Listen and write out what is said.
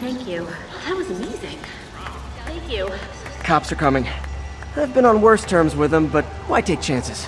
Thank you. That was amazing. Thank you. Cops are coming. I've been on worse terms with them, but why take chances?